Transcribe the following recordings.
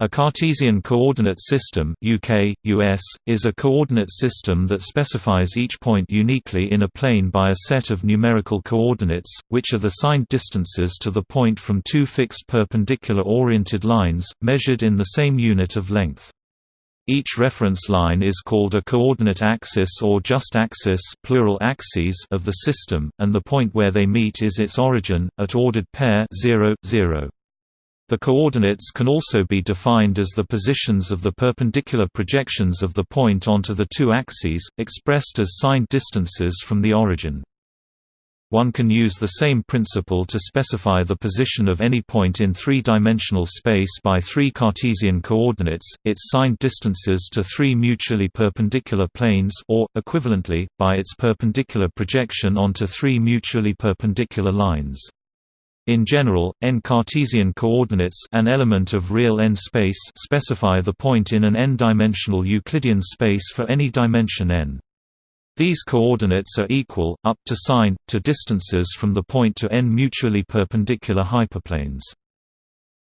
A Cartesian coordinate system UK, US, is a coordinate system that specifies each point uniquely in a plane by a set of numerical coordinates, which are the signed distances to the point from two fixed perpendicular oriented lines, measured in the same unit of length. Each reference line is called a coordinate axis or just axis plural axes of the system, and the point where they meet is its origin, at ordered pair 0, 0. The coordinates can also be defined as the positions of the perpendicular projections of the point onto the two axes, expressed as signed distances from the origin. One can use the same principle to specify the position of any point in three-dimensional space by three Cartesian coordinates, its signed distances to three mutually perpendicular planes or, equivalently, by its perpendicular projection onto three mutually perpendicular lines. In general, n-Cartesian coordinates an element of real n space specify the point in an n-dimensional Euclidean space for any dimension n. These coordinates are equal, up to sign, to distances from the point to n mutually perpendicular hyperplanes.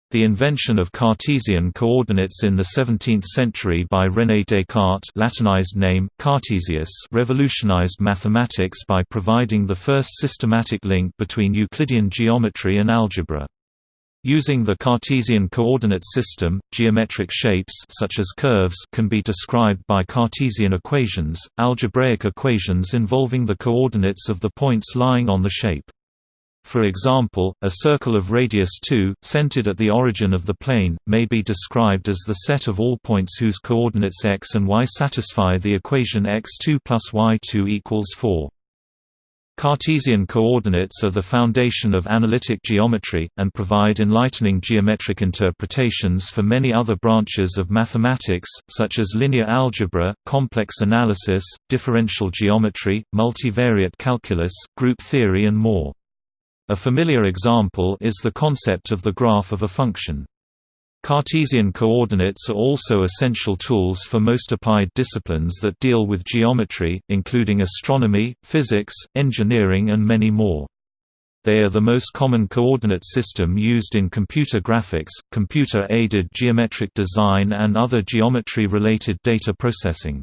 The invention of Cartesian coordinates in the 17th century by René Descartes Latinized name, Cartesius revolutionized mathematics by providing the first systematic link between Euclidean geometry and algebra. Using the Cartesian coordinate system, geometric shapes such as curves can be described by Cartesian equations, algebraic equations involving the coordinates of the points lying on the shape. For example, a circle of radius 2, centered at the origin of the plane, may be described as the set of all points whose coordinates x and y satisfy the equation x2 plus y2 equals 4. Cartesian coordinates are the foundation of analytic geometry, and provide enlightening geometric interpretations for many other branches of mathematics, such as linear algebra, complex analysis, differential geometry, multivariate calculus, group theory and more. A familiar example is the concept of the graph of a function. Cartesian coordinates are also essential tools for most applied disciplines that deal with geometry, including astronomy, physics, engineering and many more. They are the most common coordinate system used in computer graphics, computer-aided geometric design and other geometry-related data processing.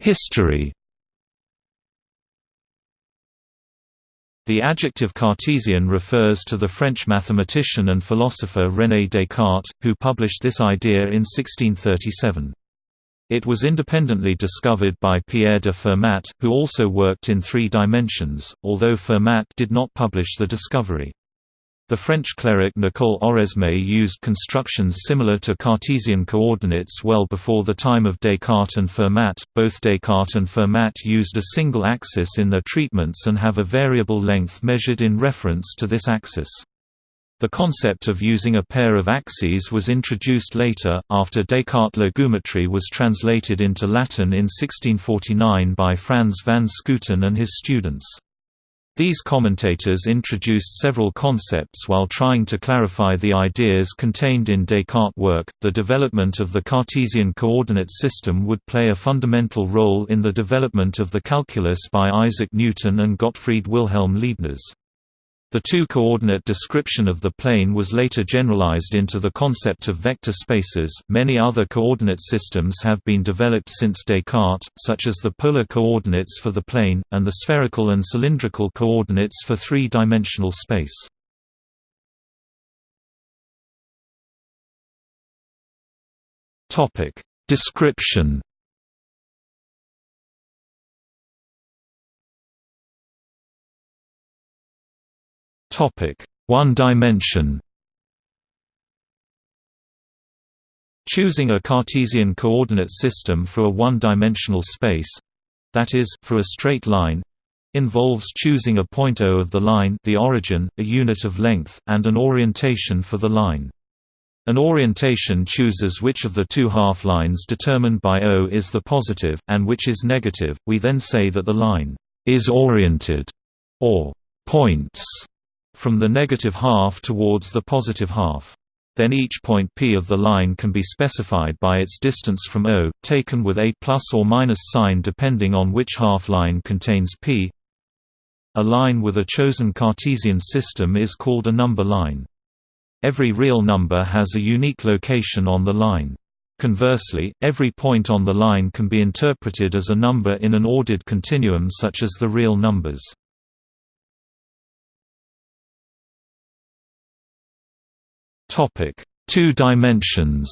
History The adjective Cartesian refers to the French mathematician and philosopher René Descartes, who published this idea in 1637. It was independently discovered by Pierre de Fermat, who also worked in three dimensions, although Fermat did not publish the discovery. The French cleric Nicole Oresme used constructions similar to Cartesian coordinates well before the time of Descartes and Fermat. Both Descartes and Fermat used a single axis in their treatments and have a variable length measured in reference to this axis. The concept of using a pair of axes was introduced later, after Descartes' La Géométrie was translated into Latin in 1649 by Frans van Schooten and his students. These commentators introduced several concepts while trying to clarify the ideas contained in Descartes' work. The development of the Cartesian coordinate system would play a fundamental role in the development of the calculus by Isaac Newton and Gottfried Wilhelm Leibniz. The two-coordinate description of the plane was later generalized into the concept of vector spaces. Many other coordinate systems have been developed since Descartes, such as the polar coordinates for the plane and the spherical and cylindrical coordinates for three-dimensional space. Topic: Description One dimension. Choosing a Cartesian coordinate system for a one-dimensional space—that is, for a straight line—involves choosing a point O of the line the origin, a unit of length, and an orientation for the line. An orientation chooses which of the two half-lines determined by O is the positive, and which is negative. We then say that the line is oriented, or points from the negative half towards the positive half. Then each point P of the line can be specified by its distance from O, taken with a plus or minus sign depending on which half line contains P. a line with a chosen Cartesian system is called a number line. Every real number has a unique location on the line. Conversely, every point on the line can be interpreted as a number in an ordered continuum such as the real numbers. Two dimensions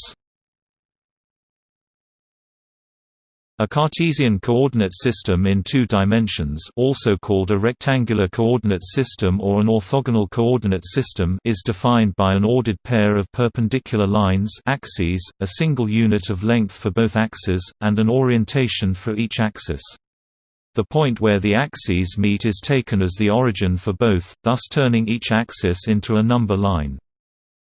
A Cartesian coordinate system in two dimensions also called a rectangular coordinate system or an orthogonal coordinate system is defined by an ordered pair of perpendicular lines axes, a single unit of length for both axes, and an orientation for each axis. The point where the axes meet is taken as the origin for both, thus turning each axis into a number line.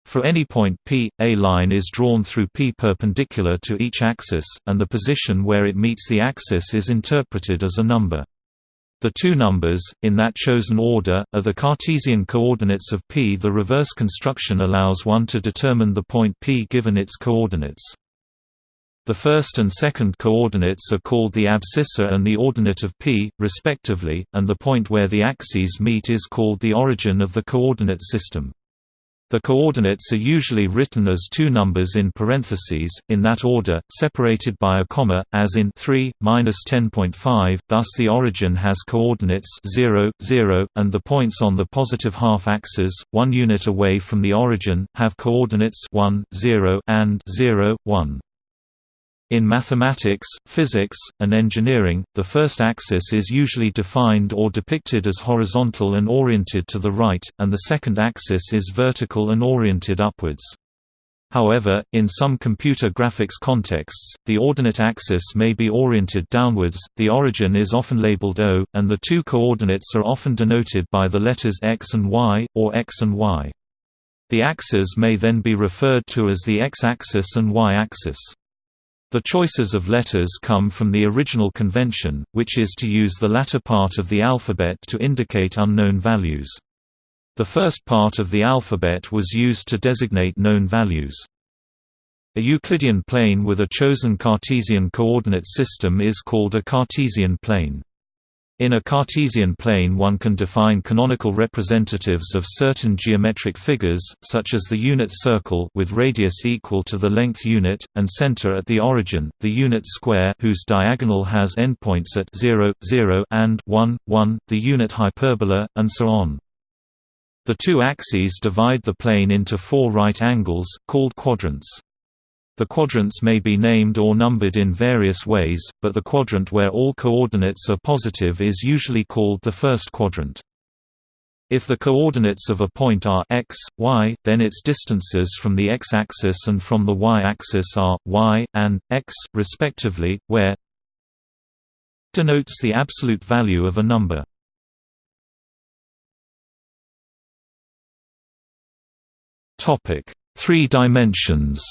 For any point P, a line is drawn through P perpendicular to each axis, and the position where it meets the axis is interpreted as a number. The two numbers, in that chosen order, are the Cartesian coordinates of P. The reverse construction allows one to determine the point P given its coordinates. The first and second coordinates are called the abscissa and the ordinate of P, respectively, and the point where the axes meet is called the origin of the coordinate system. The coordinates are usually written as two numbers in parentheses, in that order, separated by a comma, as in 3, 10.5, thus the origin has coordinates 0, 0, and the points on the positive half-axis, one unit away from the origin, have coordinates 1, 0, and 0, 1. In mathematics, physics, and engineering, the first axis is usually defined or depicted as horizontal and oriented to the right, and the second axis is vertical and oriented upwards. However, in some computer graphics contexts, the ordinate axis may be oriented downwards, the origin is often labeled O, and the two coordinates are often denoted by the letters x and y, or x and y. The axes may then be referred to as the x-axis and y-axis. The choices of letters come from the original convention, which is to use the latter part of the alphabet to indicate unknown values. The first part of the alphabet was used to designate known values. A Euclidean plane with a chosen Cartesian coordinate system is called a Cartesian plane. In a Cartesian plane one can define canonical representatives of certain geometric figures, such as the unit circle with radius equal to the length unit, and center at the origin, the unit square whose diagonal has endpoints at 0, 0 and 1, 1, the unit hyperbola, and so on. The two axes divide the plane into four right angles, called quadrants. The quadrants may be named or numbered in various ways, but the quadrant where all coordinates are positive is usually called the first quadrant. If the coordinates of a point are x, y, then its distances from the x-axis and from the y-axis are y and x, respectively, where denotes the absolute value of a number. Topic: 3 dimensions.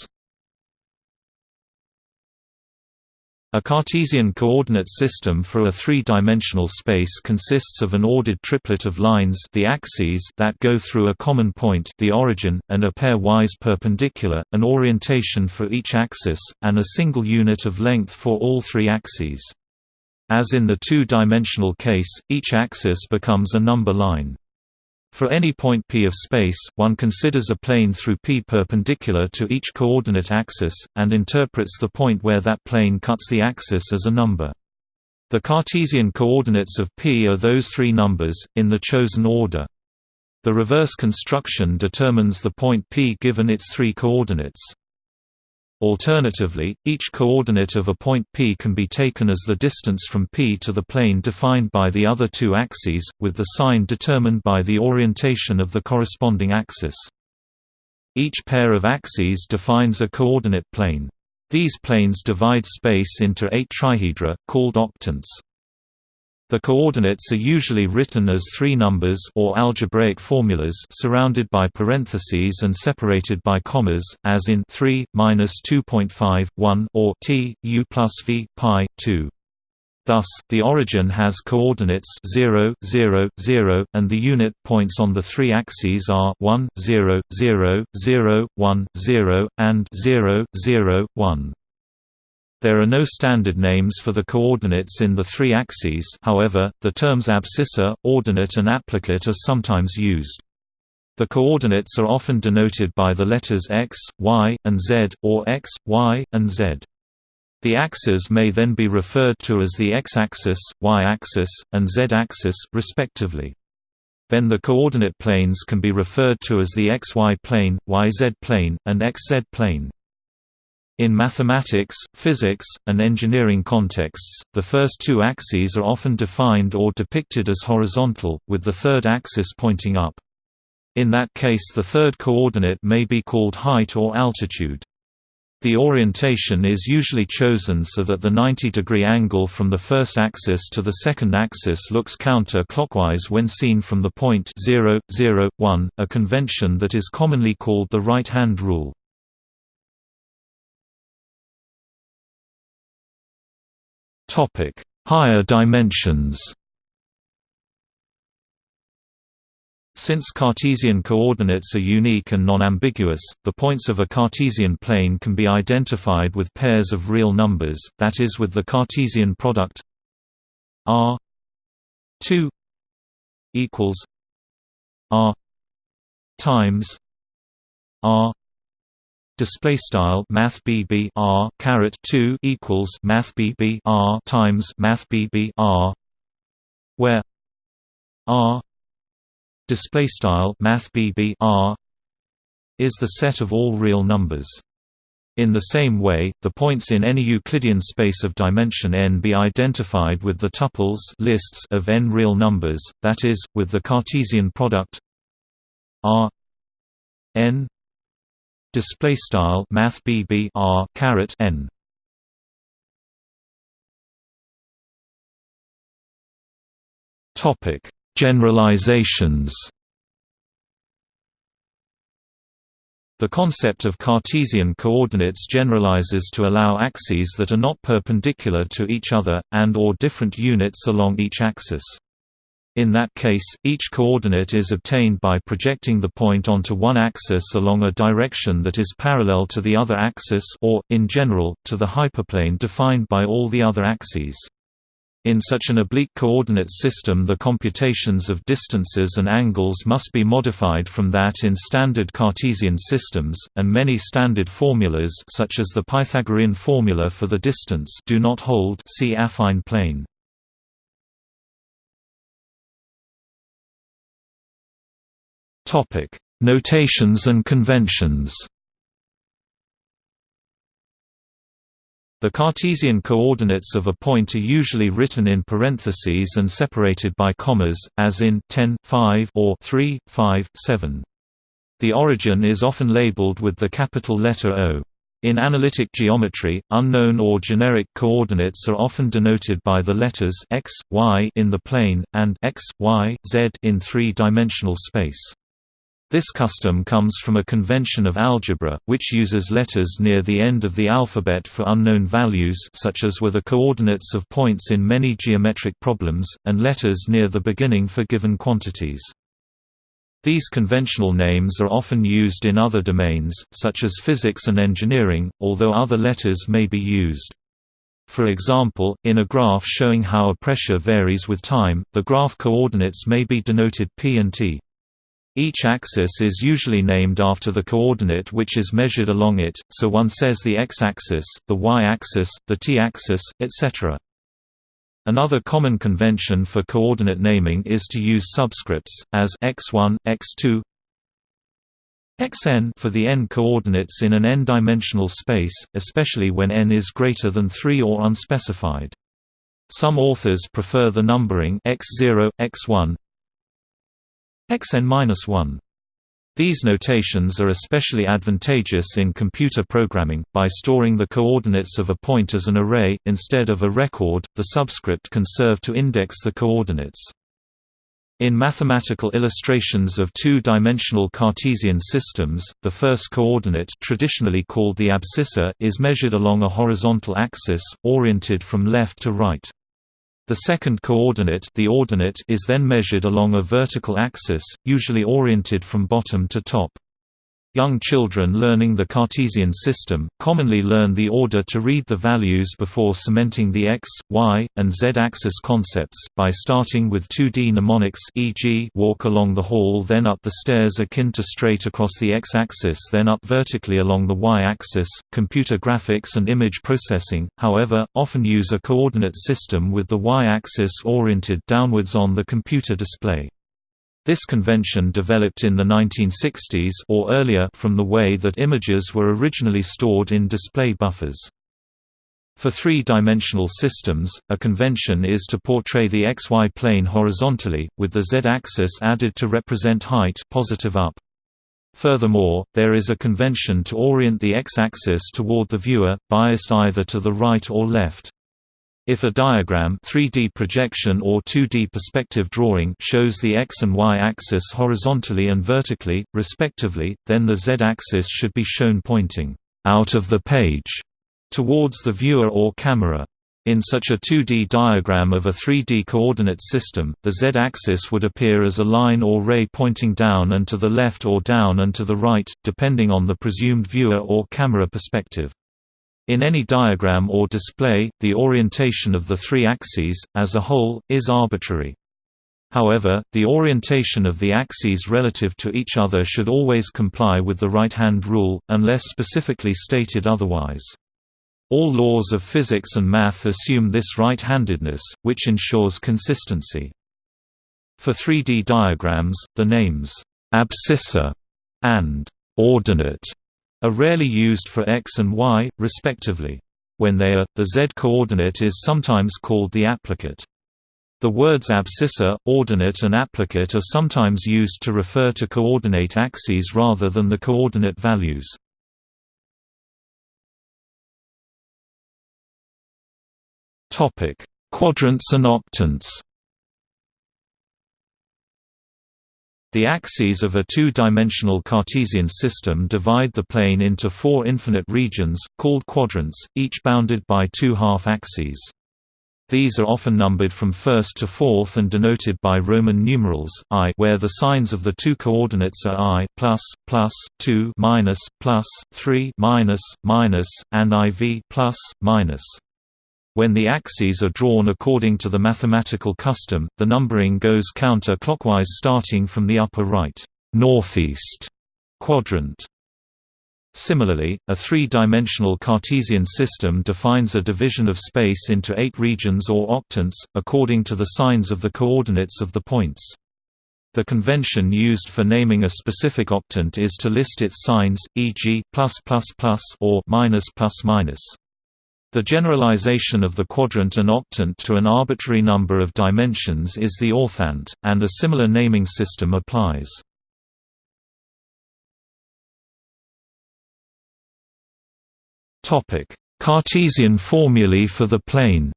A Cartesian coordinate system for a three-dimensional space consists of an ordered triplet of lines the axes that go through a common point the origin, and a pair-wise perpendicular, an orientation for each axis, and a single unit of length for all three axes. As in the two-dimensional case, each axis becomes a number line. For any point P of space, one considers a plane through P perpendicular to each coordinate axis, and interprets the point where that plane cuts the axis as a number. The Cartesian coordinates of P are those three numbers, in the chosen order. The reverse construction determines the point P given its three coordinates. Alternatively, each coordinate of a point P can be taken as the distance from P to the plane defined by the other two axes, with the sign determined by the orientation of the corresponding axis. Each pair of axes defines a coordinate plane. These planes divide space into eight trihedra, called octants. The coordinates are usually written as three numbers or algebraic formulas surrounded by parentheses and separated by commas, as in 3 minus 2.5 1 or t u plus v pi 2. Thus, the origin has coordinates 0, 0, 0, and the unit points on the three axes are 1, 0, 0, 0, 1, 0, and 0, 0, 1. There are no standard names for the coordinates in the three axes however, the terms abscissa, ordinate and applicate are sometimes used. The coordinates are often denoted by the letters x, y, and z, or x, y, and z. The axes may then be referred to as the x-axis, y-axis, and z-axis, respectively. Then the coordinate planes can be referred to as the xy plane, yz plane, and xz plane. In mathematics, physics, and engineering contexts, the first two axes are often defined or depicted as horizontal, with the third axis pointing up. In that case the third coordinate may be called height or altitude. The orientation is usually chosen so that the 90-degree angle from the first axis to the second axis looks counter-clockwise when seen from the point 0, 0, 1, a convention that is commonly called the right-hand rule. Topic: Higher dimensions. Since Cartesian coordinates are unique and non-ambiguous, the points of a Cartesian plane can be identified with pairs of real numbers, that is with the Cartesian product r 2 equals r times r display style math BB R caret 2 equals math BB R times math BB R where R display style math R is the set of all real numbers. In the same way, the points in any Euclidean space of dimension n be identified with the tuples lists of n real numbers, that is, with the Cartesian product R n display style math BB R caret n. Topic. Generalizations. The concept of Cartesian coordinates generalizes to allow axes that are not perpendicular to each other, and or different units along each axis. In that case, each coordinate is obtained by projecting the point onto one axis along a direction that is parallel to the other axis or, in general, to the hyperplane defined by all the other axes. In such an oblique coordinate system the computations of distances and angles must be modified from that in standard Cartesian systems, and many standard formulas such as the Pythagorean formula for the distance do not hold see affine plane. Topic: Notations and conventions. The Cartesian coordinates of a point are usually written in parentheses and separated by commas, as in 10 5 or 3 5 7. The origin is often labeled with the capital letter O. In analytic geometry, unknown or generic coordinates are often denoted by the letters x, y in the plane, and x, y, z in three-dimensional space. This custom comes from a convention of algebra, which uses letters near the end of the alphabet for unknown values such as were the coordinates of points in many geometric problems, and letters near the beginning for given quantities. These conventional names are often used in other domains, such as physics and engineering, although other letters may be used. For example, in a graph showing how a pressure varies with time, the graph coordinates may be denoted p and t. Each axis is usually named after the coordinate which is measured along it, so one says the x-axis, the y-axis, the t-axis, etc. Another common convention for coordinate naming is to use subscripts, as x1, x2, xn for the n coordinates in an n-dimensional space, especially when n is greater than 3 or unspecified. Some authors prefer the numbering x0, x1, xn-1. These notations are especially advantageous in computer programming. By storing the coordinates of a point as an array, instead of a record, the subscript can serve to index the coordinates. In mathematical illustrations of two-dimensional Cartesian systems, the first coordinate traditionally called the abscissa is measured along a horizontal axis, oriented from left to right. The second coordinate the ordinate is then measured along a vertical axis, usually oriented from bottom to top. Young children learning the Cartesian system, commonly learn the order to read the values before cementing the x, y, and z-axis concepts, by starting with 2D mnemonics e.g. walk along the hall then up the stairs akin to straight across the x-axis then up vertically along the y-axis. Computer graphics and image processing, however, often use a coordinate system with the y-axis oriented downwards on the computer display. This convention developed in the 1960s or earlier from the way that images were originally stored in display buffers. For three-dimensional systems, a convention is to portray the xy plane horizontally, with the z-axis added to represent height positive up. Furthermore, there is a convention to orient the x-axis toward the viewer, biased either to the right or left. If a diagram 3D projection or 2D perspective drawing shows the x and y axis horizontally and vertically, respectively, then the z-axis should be shown pointing out of the page towards the viewer or camera. In such a 2D diagram of a 3D coordinate system, the z-axis would appear as a line or ray pointing down and to the left or down and to the right, depending on the presumed viewer or camera perspective. In any diagram or display, the orientation of the three axes, as a whole, is arbitrary. However, the orientation of the axes relative to each other should always comply with the right-hand rule, unless specifically stated otherwise. All laws of physics and math assume this right-handedness, which ensures consistency. For 3D diagrams, the names, abscissa and ordinate are rarely used for x and y, respectively. When they are, the z-coordinate is sometimes called the applicate. The words abscissa, ordinate and applicate are sometimes used to refer to coordinate axes rather than the coordinate values. Quadrants and octants The axes of a two-dimensional Cartesian system divide the plane into four infinite regions, called quadrants, each bounded by two half-axes. These are often numbered from first to fourth and denoted by Roman numerals i, where the signs of the two coordinates are i plus, plus, 2 minus, plus, 3 minus, minus, and iv plus, minus. When the axes are drawn according to the mathematical custom, the numbering goes counter-clockwise starting from the upper right northeast quadrant. Similarly, a three-dimensional Cartesian system defines a division of space into eight regions or octants, according to the signs of the coordinates of the points. The convention used for naming a specific octant is to list its signs, e.g., or. The generalization of the quadrant and octant to an arbitrary number of dimensions is the orthant, and a similar naming system applies. Cartesian formulae for the plane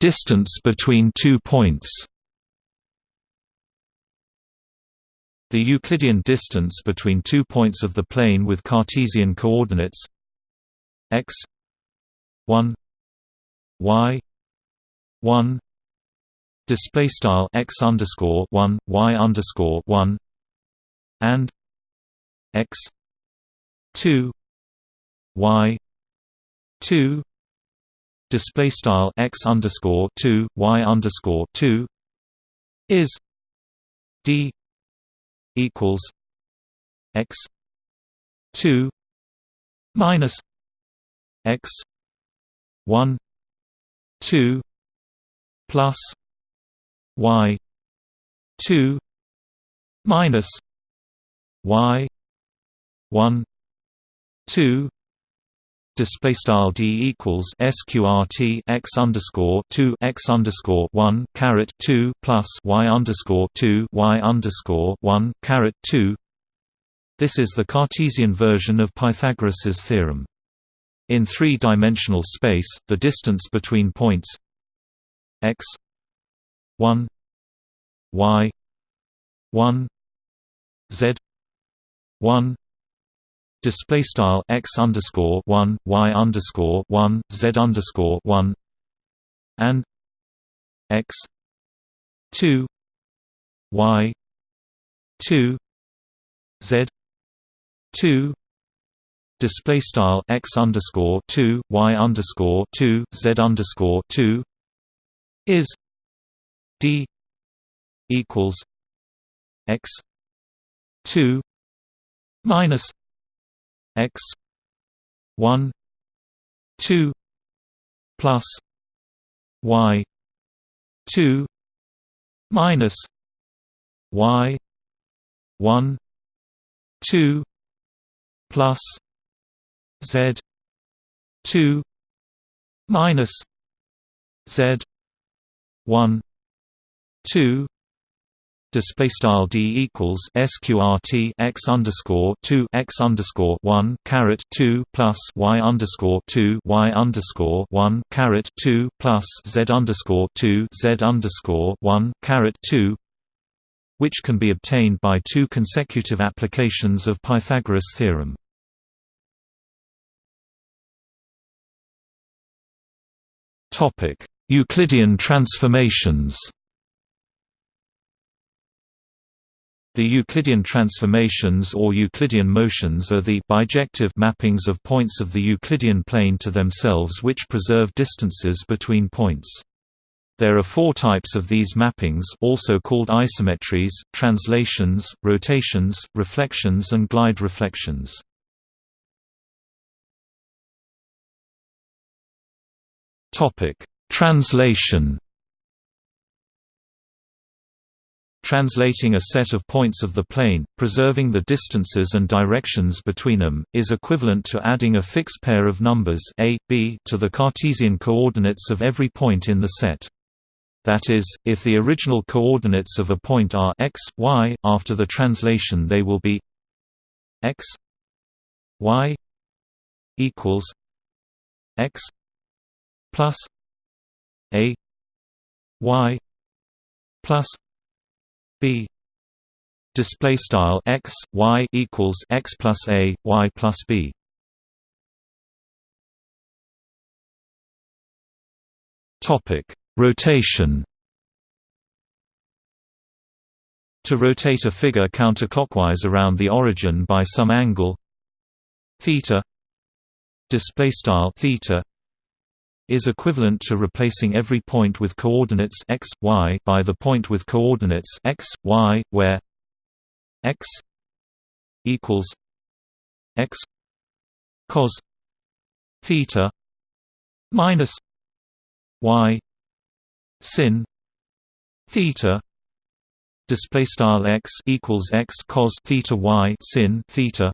Distance between two points The Euclidean distance between two points of the plane with Cartesian coordinates x 1 y 1 display style x underscore 1 y underscore 1 and x 2 y 2 display style x underscore 2 y underscore 2 is d equals x 2 minus x 1 2 plus y 2 minus y 1 2 display style d equals sqrt x underscore two x underscore one caret two plus y underscore two y underscore one caret two. This is the Cartesian version of Pythagoras's theorem. In three-dimensional space, the distance between points x one y one z one display style x underscore one y underscore one z underscore one and x 2 y 2 z 2 display style x underscore 2 y underscore 2 z underscore 2 is d equals x 2 minus x 1 2 plus y 2 minus y 1 2 plus z 2 minus z 1 2 display style d equals sqrt x underscore 2 x underscore 1 caret 2 plus y underscore 2 y underscore 1 caret 2 plus z underscore 2 z underscore 1 caret 2 which can be obtained by two consecutive applications of Pythagoras theorem. Topic Euclidean transformations The Euclidean transformations or Euclidean motions are the bijective mappings of points of the Euclidean plane to themselves which preserve distances between points. There are four types of these mappings also called isometries, translations, rotations, reflections and glide reflections. Translation Translating a set of points of the plane, preserving the distances and directions between them, is equivalent to adding a fixed pair of numbers a, b to the Cartesian coordinates of every point in the set. That is, if the original coordinates of a point are x, y, after the translation they will be x y equals x plus a y plus b display style x y equals x plus a y plus b. Topic rotation. To rotate a figure counterclockwise around the origin by some angle theta display style theta is equivalent to replacing every point with coordinates x, y by the point with coordinates x, y, where x equals x cos theta minus y sin theta display style x equals x cos theta y sin theta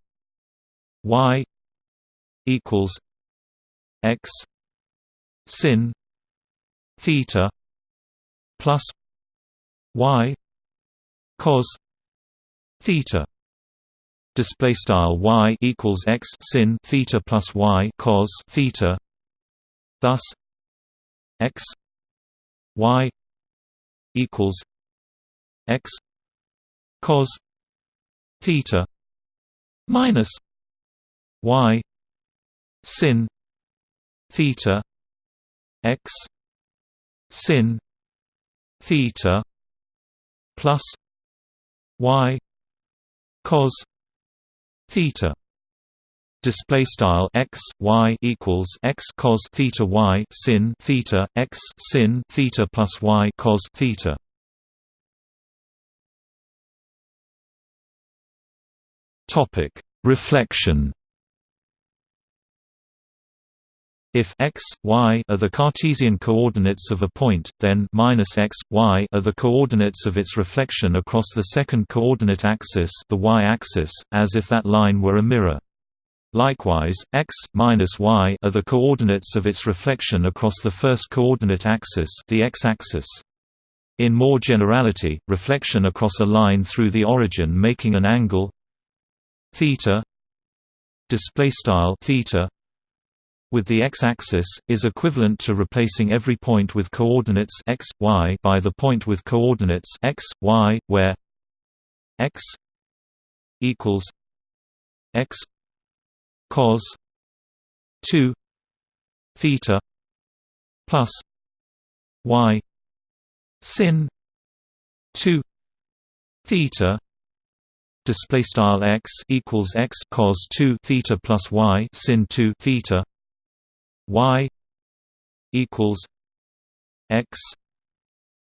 y equals x sin theta plus y cos theta. Display style y equals x sin theta plus y cos theta. Thus x y equals x cos theta minus y sin theta x sin theta plus y cos theta. Display style x y equals x cos theta y sin theta x sin theta plus y cos theta. Topic. Reflection If x, y are the Cartesian coordinates of a point, then minus x, y are the coordinates of its reflection across the second coordinate axis, the y-axis, as if that line were a mirror. Likewise, x minus y are the coordinates of its reflection across the first coordinate axis, the x-axis. In more generality, reflection across a line through the origin making an angle theta display style theta with the x-axis, is equivalent to replacing every point with coordinates x, y by the point with coordinates x, y, where x equals x cos 2 theta plus y sin 2 theta display style x equals x cos 2 theta plus y sin 2 theta y equals x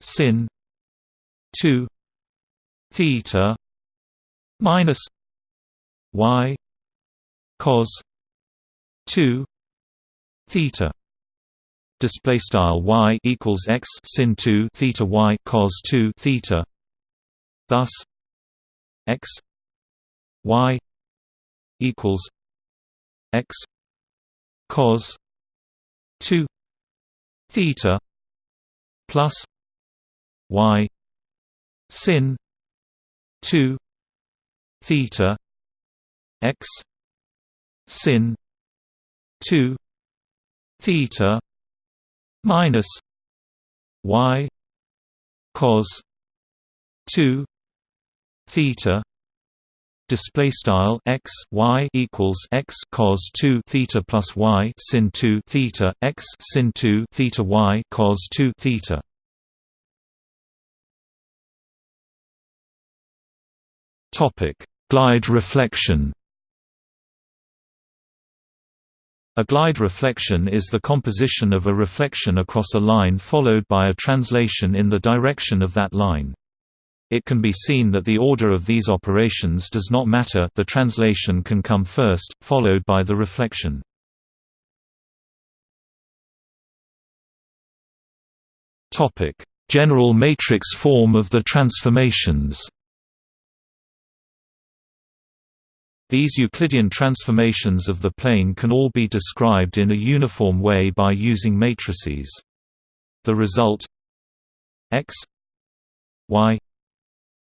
sin 2 theta minus y cos 2 theta. Display style y equals x sin 2 theta y cos 2 theta. Thus x y equals x cos 2 theta plus y sin 2 theta x sin 2 theta minus y cos 2 theta display style x y equals x cos 2 theta plus y sin 2 theta x sin 2 theta y cos 2 theta topic glide reflection A glide reflection is the composition of a reflection across a line followed by a translation in the direction of that line. It can be seen that the order of these operations does not matter the translation can come first, followed by the reflection. General matrix form of the transformations These Euclidean transformations of the plane can all be described in a uniform way by using matrices. The result x y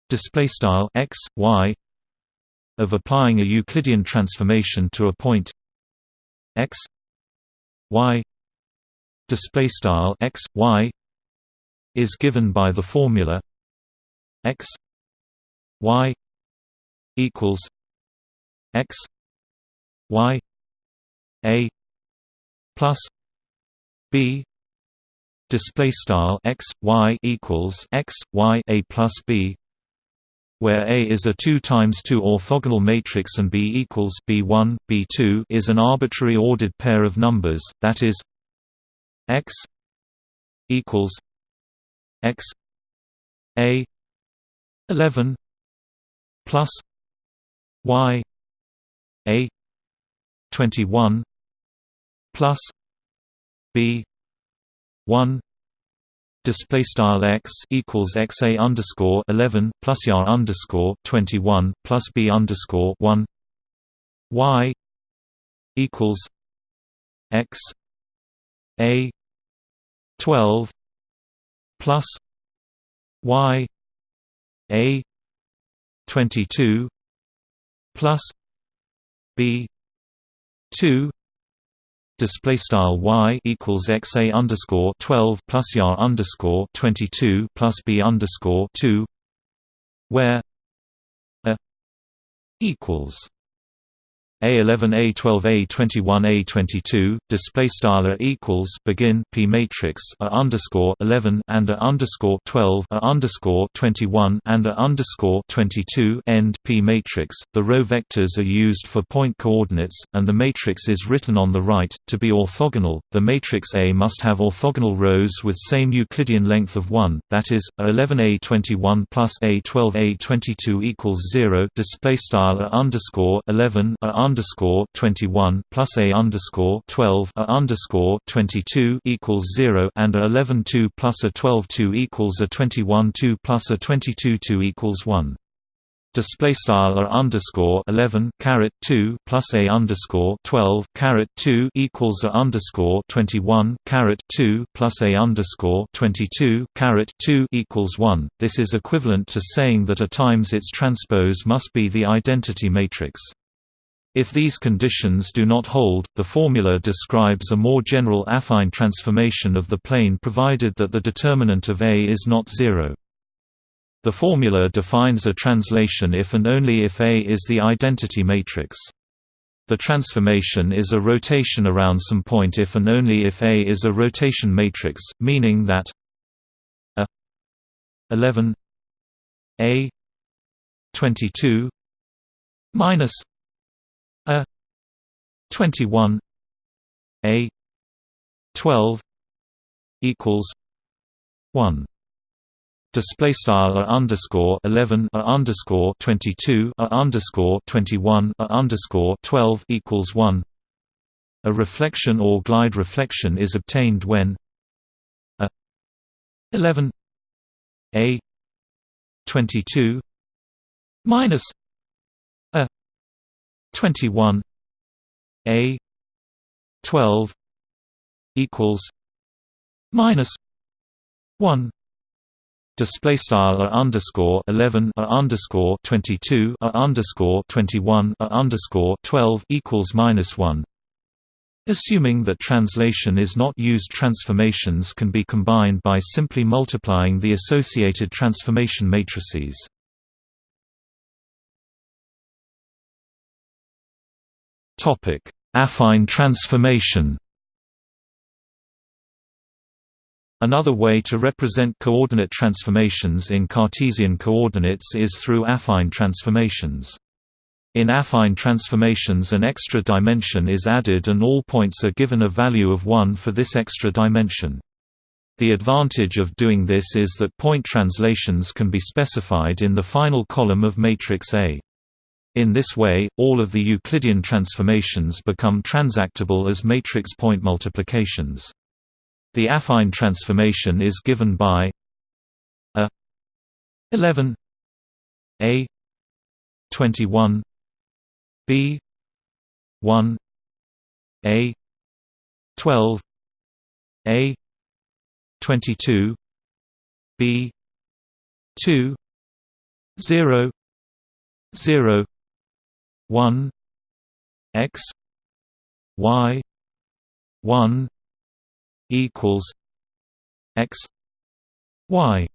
display style x y of applying a Euclidean transformation to a point x y display style x y is given by the formula x y equals x y a plus b display style x y equals x y a plus b where A is a 2 times 2 orthogonal matrix and B equals B1, B2 is an arbitrary ordered pair of numbers, that is x equals x A 11 plus y a 21 plus b 1 display style x equals x a underscore 11 plus yar underscore 21 plus b underscore 1 y equals x a 12 plus y a 22 plus b 2 display style y equals x a underscore 12 plus yar underscore 22 plus b underscore 2 where a equals a11 A12 A21 A22 display style equals begin P matrix A underscore 11 and A underscore 12 A underscore 21 and A underscore 22 end P matrix. The row vectors are used for point coordinates and the matrix is written on the right to be orthogonal. The matrix A must have orthogonal rows with same Euclidean length of 1 that is A11 A21 plus A12 A22 equals 0 display style A underscore 11 A underscore twenty one plus a underscore twelve a underscore twenty two equals zero and a eleven two plus a twelve two equals a twenty one two plus a twenty two two equals one. Display style r underscore 11 caret 2 plus a underscore 12 caret 2 equals a underscore 21 caret 2 plus a underscore 22 caret 2 equals 1 this is equivalent to saying that a times its transpose must be the identity matrix if these conditions do not hold, the formula describes a more general affine transformation of the plane provided that the determinant of A is not zero. The formula defines a translation if and only if A is the identity matrix. The transformation is a rotation around some point if and only if A is a rotation matrix, meaning that a 11 a 22 minus a. 21 a. 12 equals 1 display style a underscore 11 a underscore 22 a underscore 21 a underscore 12 equals 1 a reflection or glide reflection is obtained when a 11 a 22 minus 21 a. 12 equals minus 1 display style a underscore 11 a underscore 22 a underscore 21 a underscore 12 equals minus 1 Assuming that translation is not used transformations can be combined by simply multiplying the associated transformation matrices. Affine transformation Another way to represent coordinate transformations in Cartesian coordinates is through affine transformations. In affine transformations an extra dimension is added and all points are given a value of 1 for this extra dimension. The advantage of doing this is that point translations can be specified in the final column of matrix A. In this way, all of the Euclidean transformations become transactable as matrix point multiplications. The affine transformation is given by a 11 a 21 B one A twelve A twenty two B two zero zero one X Y one equals X Y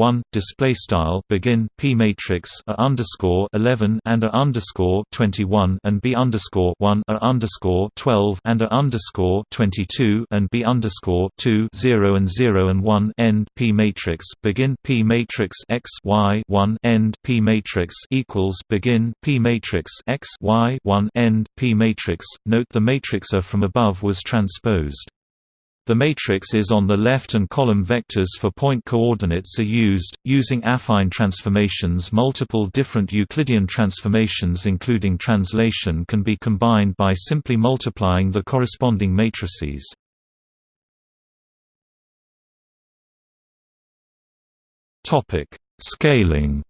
1 display style begin p matrix a underscore 11 and a underscore 21 and b underscore 1 a underscore 12 and a underscore 22 and b underscore 2 0 and 0 and 1 end p matrix begin p matrix x y 1 end p matrix equals begin p matrix x y 1 end p matrix. Note the matrix A from above was transposed the matrix is on the left and column vectors for point coordinates are used. Using affine transformations, multiple different Euclidean transformations including translation can be combined by simply multiplying the corresponding matrices. Scaling.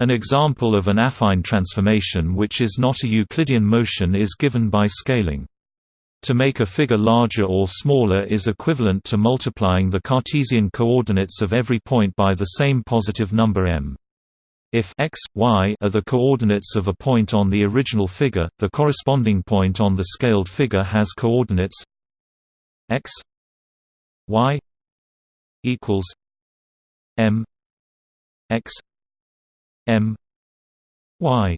An example of an affine transformation which is not a Euclidean motion is given by scaling. To make a figure larger or smaller is equivalent to multiplying the Cartesian coordinates of every point by the same positive number m. If x, y are the coordinates of a point on the original figure, the corresponding point on the scaled figure has coordinates x y equals m x m y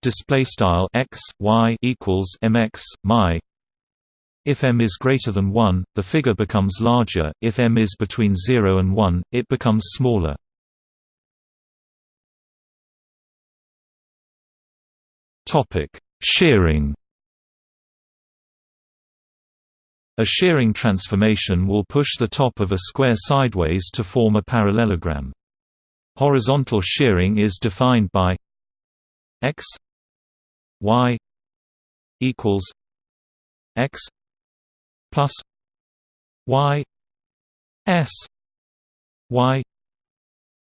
display style x y equals mx my if m is greater than 1, the figure becomes larger, if m is between 0 and 1, it becomes smaller. Shearing A shearing transformation will push the top of a square sideways to form a parallelogram. Horizontal shearing is defined by x y equals x plus y s y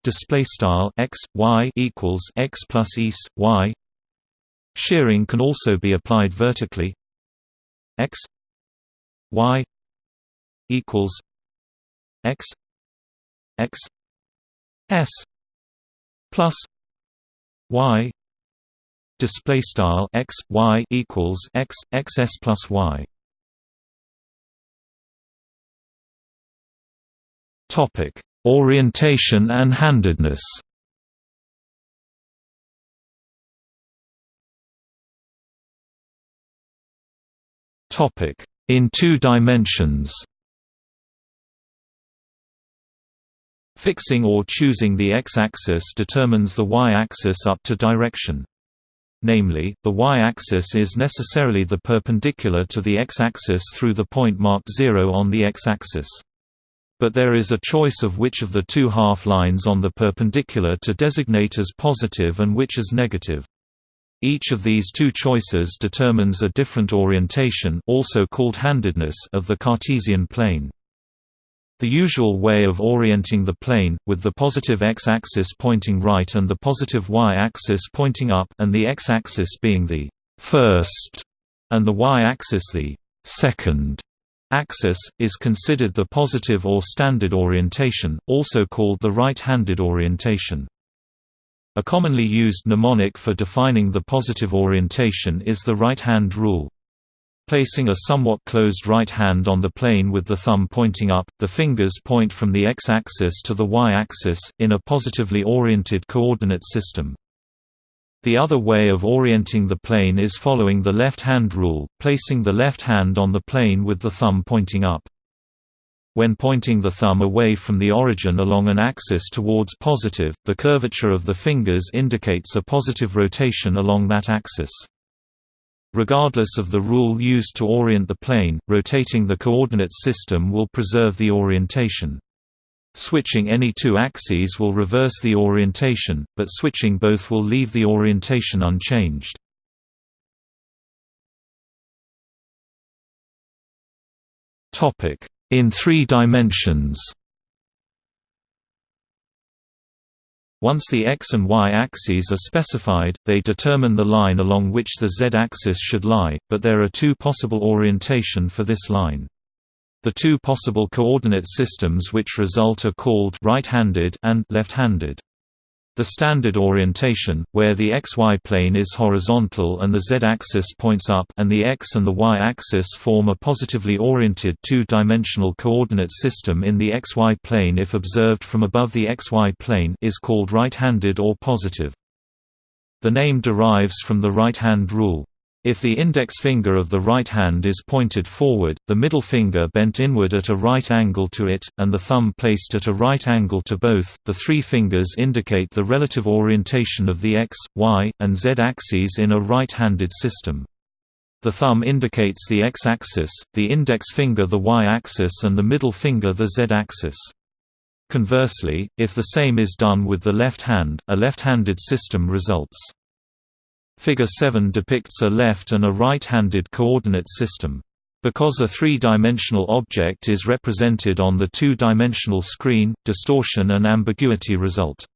display style x y equals x plus s y. Shearing can also be applied vertically. X y equals x x s plus y display style x y equals x x s plus y Topic: Orientation and handedness. Topic: In two dimensions. Fixing or choosing the x-axis determines the y-axis up to direction. Namely, the y-axis is necessarily the perpendicular to the x-axis through the point marked 0 on the x-axis. But there is a choice of which of the two half-lines on the perpendicular to designate as positive and which as negative. Each of these two choices determines a different orientation also called handedness of the Cartesian plane. The usual way of orienting the plane, with the positive x-axis pointing right and the positive y-axis pointing up and the x-axis being the first and the y-axis the second axis, is considered the positive or standard orientation, also called the right-handed orientation. A commonly used mnemonic for defining the positive orientation is the right-hand rule. Placing a somewhat closed right hand on the plane with the thumb pointing up, the fingers point from the x-axis to the y-axis, in a positively oriented coordinate system. The other way of orienting the plane is following the left-hand rule, placing the left hand on the plane with the thumb pointing up. When pointing the thumb away from the origin along an axis towards positive, the curvature of the fingers indicates a positive rotation along that axis. Regardless of the rule used to orient the plane, rotating the coordinate system will preserve the orientation. Switching any two axes will reverse the orientation, but switching both will leave the orientation unchanged. In three dimensions Once the x and y axes are specified, they determine the line along which the z-axis should lie, but there are two possible orientation for this line. The two possible coordinate systems which result are called right-handed and left-handed. The standard orientation, where the xy plane is horizontal and the z-axis points up and the x and the y-axis form a positively oriented two-dimensional coordinate system in the xy plane if observed from above the xy plane is called right-handed or positive. The name derives from the right-hand rule. If the index finger of the right hand is pointed forward, the middle finger bent inward at a right angle to it, and the thumb placed at a right angle to both, the three fingers indicate the relative orientation of the x, y, and z axes in a right-handed system. The thumb indicates the x-axis, the index finger the y-axis and the middle finger the z-axis. Conversely, if the same is done with the left hand, a left-handed system results. Figure 7 depicts a left and a right-handed coordinate system. Because a three-dimensional object is represented on the two-dimensional screen, distortion and ambiguity result.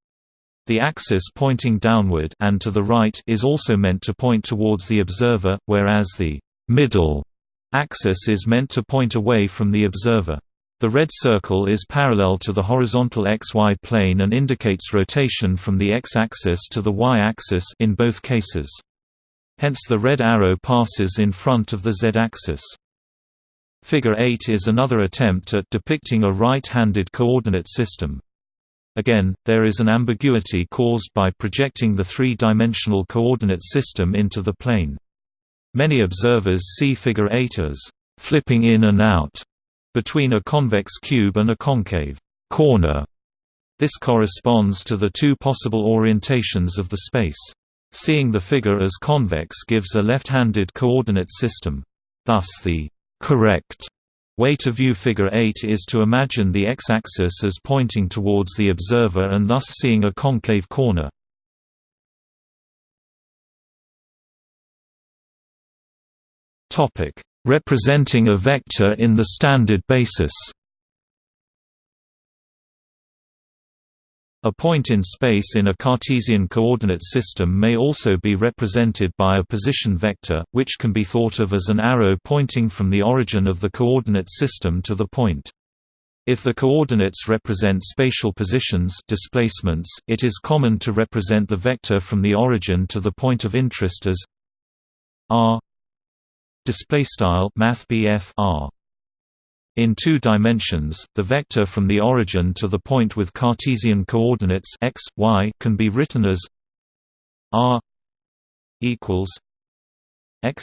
The axis pointing downward and to the right is also meant to point towards the observer, whereas the middle axis is meant to point away from the observer. The red circle is parallel to the horizontal xy plane and indicates rotation from the x-axis to the y-axis in both cases. Hence the red arrow passes in front of the z-axis. Figure 8 is another attempt at depicting a right-handed coordinate system. Again, there is an ambiguity caused by projecting the three-dimensional coordinate system into the plane. Many observers see Figure 8 as flipping in and out between a convex cube and a concave corner. This corresponds to the two possible orientations of the space. Seeing the figure as convex gives a left-handed coordinate system. Thus the correct way to view figure 8 is to imagine the x-axis as pointing towards the observer and thus seeing a concave corner. Representing a vector in the standard basis A point in space in a Cartesian coordinate system may also be represented by a position vector, which can be thought of as an arrow pointing from the origin of the coordinate system to the point. If the coordinates represent spatial positions displacements, it is common to represent the vector from the origin to the point of interest as r display style math r. In two dimensions the vector from the origin to the point with cartesian coordinates x y can be written as r equals x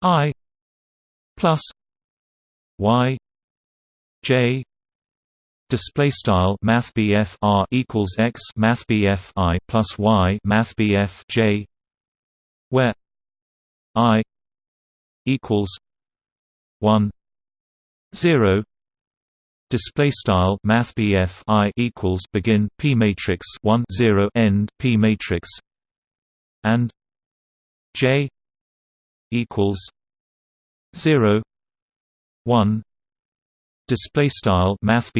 i plus y j Display style Math R equals x Math I plus y Math J where I equals one zero. Display style math I equals begin p matrix 1 0 end p matrix and j equals 0 1 display style math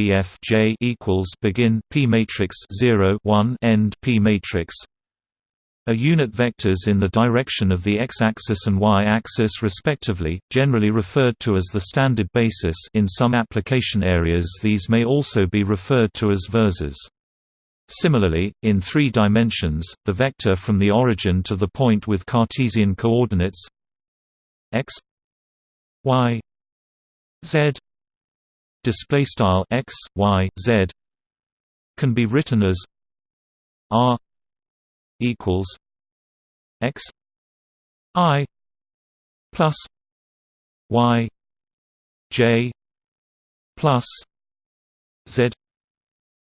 j equals begin p matrix 0 1 end p matrix a unit vectors in the direction of the x-axis and y-axis respectively, generally referred to as the standard basis in some application areas these may also be referred to as versors. Similarly, in three dimensions, the vector from the origin to the point with Cartesian coordinates x y z display style x y z can be written as r equals x i plus y j plus z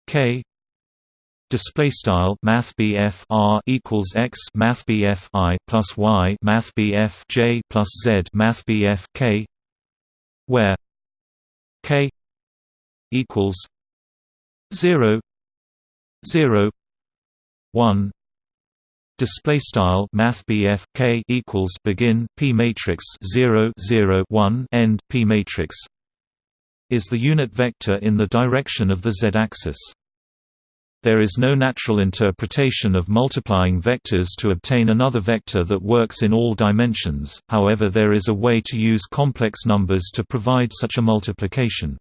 k display style math R equals x math I plus y math J plus z math K where K equals 0 0 1 display style math K equals begin P matrix 0 0 1 end P matrix is the unit vector in the direction of the z-axis there is no natural interpretation of multiplying vectors to obtain another vector that works in all dimensions, however there is a way to use complex numbers to provide such a multiplication.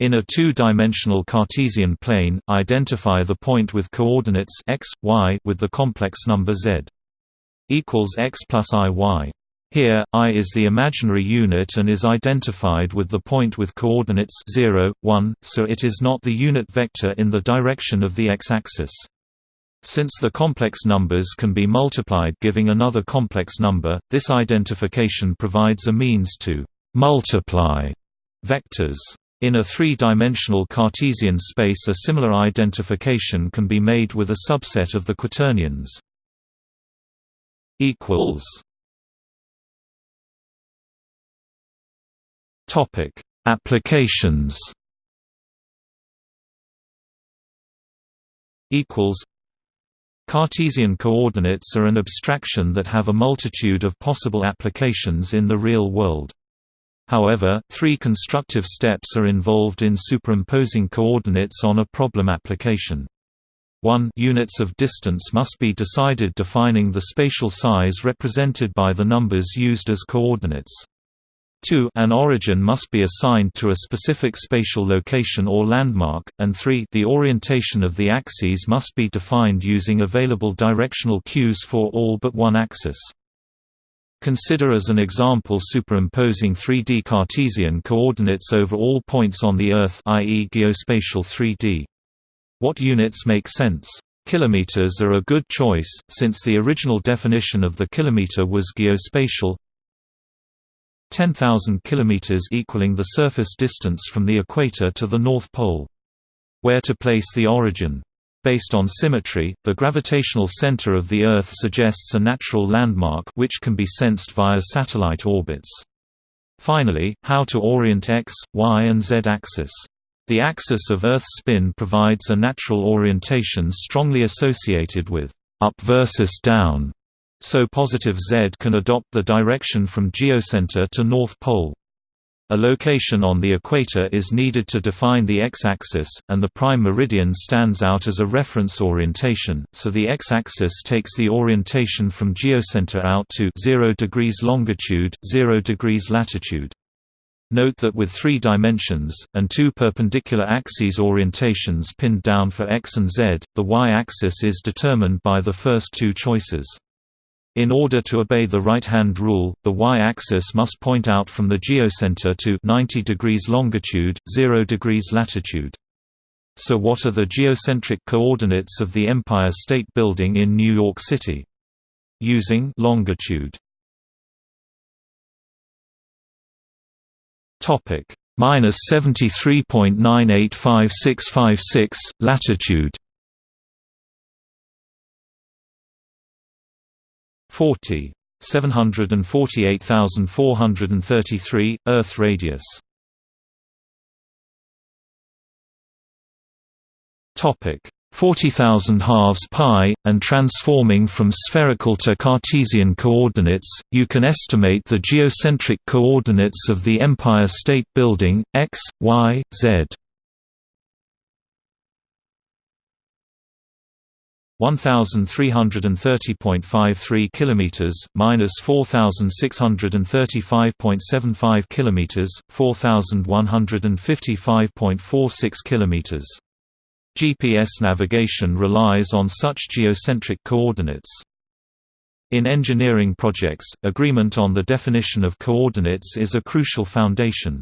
In a two-dimensional Cartesian plane, identify the point with coordinates x, y with the complex number z equals x plus i y. Here, i is the imaginary unit and is identified with the point with coordinates 0, 1, so it is not the unit vector in the direction of the x-axis. Since the complex numbers can be multiplied giving another complex number, this identification provides a means to multiply vectors. In a three-dimensional Cartesian space a similar identification can be made with a subset of the quaternions. Applications Cartesian coordinates are an abstraction that have a multitude of possible applications in the real world. However, three constructive steps are involved in superimposing coordinates on a problem application. 1 Units of distance must be decided defining the spatial size represented by the numbers used as coordinates. 2 An origin must be assigned to a specific spatial location or landmark, and 3 The orientation of the axes must be defined using available directional cues for all but one axis. Consider as an example superimposing 3D Cartesian coordinates over all points on the Earth i.e. geospatial 3D. What units make sense? Kilometers are a good choice, since the original definition of the kilometer was geospatial 10,000 kilometers equaling the surface distance from the equator to the North Pole. Where to place the origin Based on symmetry, the gravitational center of the Earth suggests a natural landmark which can be sensed via satellite orbits. Finally, how to orient x, y and z axis. The axis of Earth's spin provides a natural orientation strongly associated with up versus down, so positive z can adopt the direction from geocenter to North Pole. A location on the equator is needed to define the x-axis, and the prime meridian stands out as a reference orientation, so the x-axis takes the orientation from geocenter out to 0 degrees longitude, 0 degrees latitude. Note that with three dimensions, and two perpendicular axes orientations pinned down for x and z, the y-axis is determined by the first two choices. In order to obey the right-hand rule, the y-axis must point out from the geocenter to 90 degrees longitude, 0 degrees latitude. So what are the geocentric coordinates of the Empire State Building in New York City? Using longitude. Topic: minus 73.985656 latitude 40 748,433 Earth radius topic 40,000 halves pi, and transforming from spherical to Cartesian coordinates, you can estimate the geocentric coordinates of the Empire State Building, x, y, z. 1330.53 kilometers minus 4635.75 kilometers 4155.46 kilometers GPS navigation relies on such geocentric coordinates. In engineering projects, agreement on the definition of coordinates is a crucial foundation.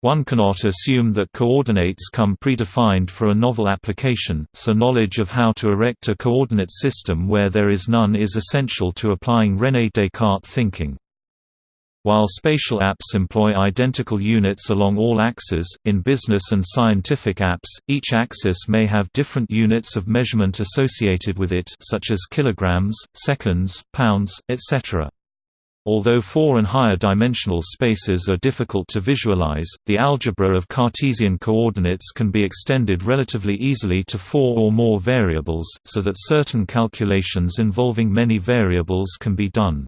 One cannot assume that coordinates come predefined for a novel application, so knowledge of how to erect a coordinate system where there is none is essential to applying René Descartes thinking. While spatial apps employ identical units along all axes, in business and scientific apps, each axis may have different units of measurement associated with it such as kilograms, seconds, pounds, etc. Although four and higher dimensional spaces are difficult to visualize, the algebra of Cartesian coordinates can be extended relatively easily to four or more variables, so that certain calculations involving many variables can be done.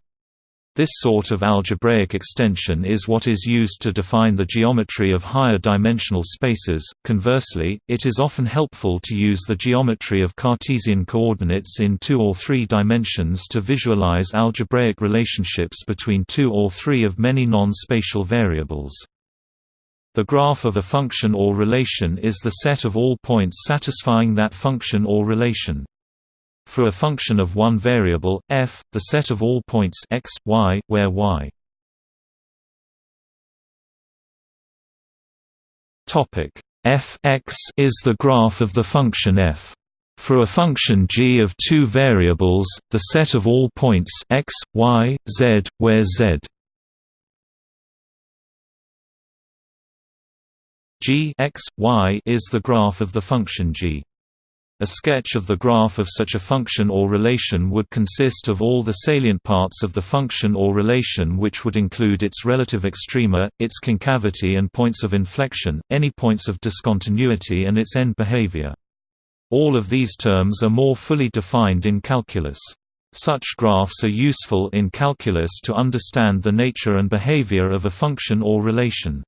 This sort of algebraic extension is what is used to define the geometry of higher dimensional spaces. Conversely, it is often helpful to use the geometry of Cartesian coordinates in two or three dimensions to visualize algebraic relationships between two or three of many non-spatial variables. The graph of a function or relation is the set of all points satisfying that function or relation. For a function of one variable, f, the set of all points x, y, where y f x is the graph of the function f. For a function g of two variables, the set of all points x, y, z, where z g x, y is the graph of the function g. A sketch of the graph of such a function or relation would consist of all the salient parts of the function or relation which would include its relative extrema, its concavity and points of inflection, any points of discontinuity and its end behavior. All of these terms are more fully defined in calculus. Such graphs are useful in calculus to understand the nature and behavior of a function or relation.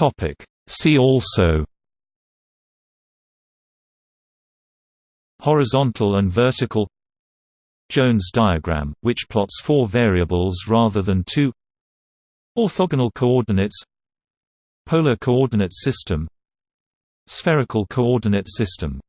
Topic. See also Horizontal and vertical Jones diagram, which plots four variables rather than two Orthogonal coordinates Polar coordinate system Spherical coordinate system